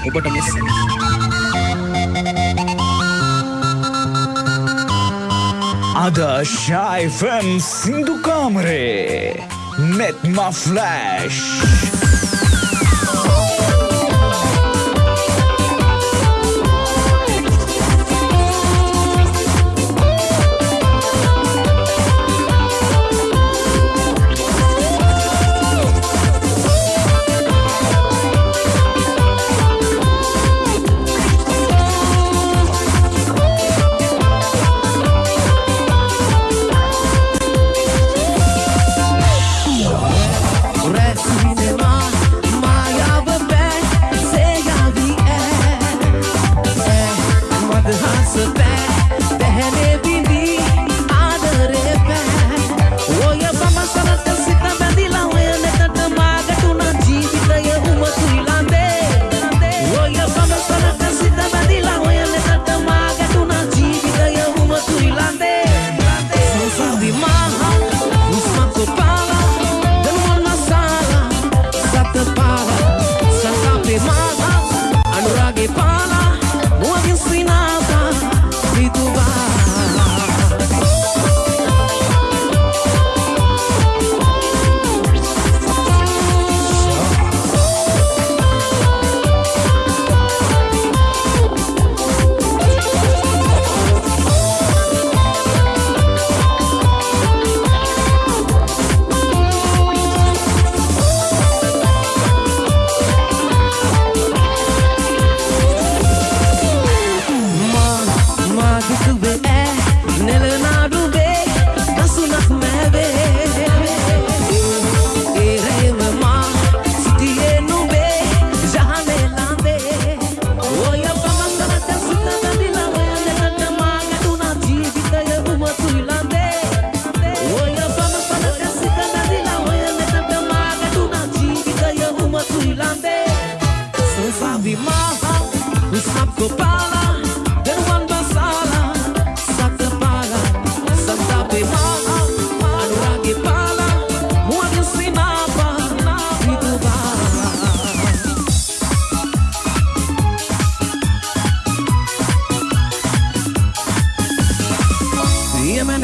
ඔබට මෙස අද ශයිෆම් සිින්දු කාමරේ නෙත්ම ෆ්ලෑෂ්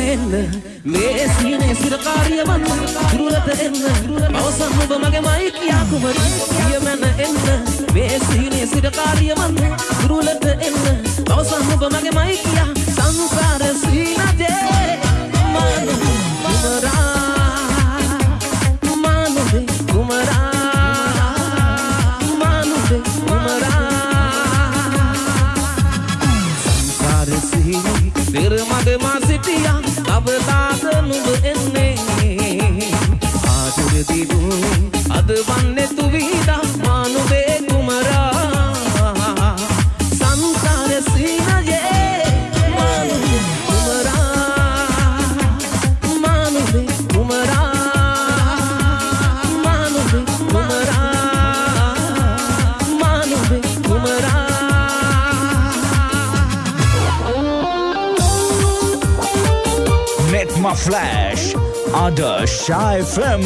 එන්න මේ සීනේ සිර කාර්ය වන් දුරලත එන්න. අවසන් ඔබ මගේ මයි කියා කුමරු. සියමන එන්න. මේ සීනේ සිර කාර්ය වන් ಸರ್ವನ್ನೇ ತುವಿದ ಮಾನುವೆ ಕುಮರ ಸಂಸಾರ ಸೀನಗೆ ಮಾನುವೆ ಕುಮರ ಮಾನುವೆ ಕುಮರ ಮಾನುವೆ ಕುಮರ ಮಾನುವೆ ಕುಮರ Met my flash, other shy film.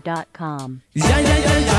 Drive.com.